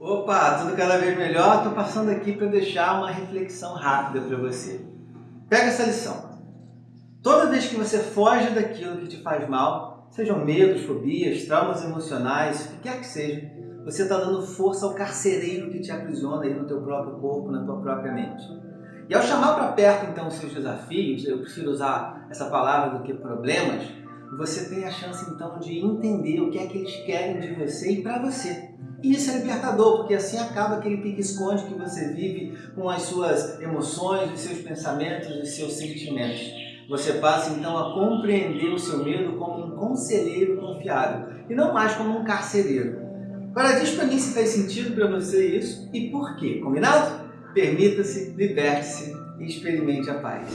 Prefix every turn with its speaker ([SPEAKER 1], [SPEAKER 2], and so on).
[SPEAKER 1] Opa, tudo cada vez melhor. Estou passando aqui para deixar uma reflexão rápida para você. Pega essa lição. Toda vez que você foge daquilo que te faz mal, sejam medos, fobias, traumas emocionais, o que quer que seja, você está dando força ao carcereiro que te aprisiona aí no teu próprio corpo, na tua própria mente. E ao chamar para perto então os seus desafios, eu prefiro usar essa palavra do que problemas, você tem a chance então de entender o que é que eles querem de você e para você. Isso é libertador, porque assim acaba aquele pique-esconde que você vive com as suas emoções, os seus pensamentos, os seus sentimentos. Você passa então a compreender o seu medo como um conselheiro confiável e não mais como um carcereiro. Agora diz para mim se faz sentido para você isso e por quê, combinado? Permita-se, liberte-se e experimente a paz.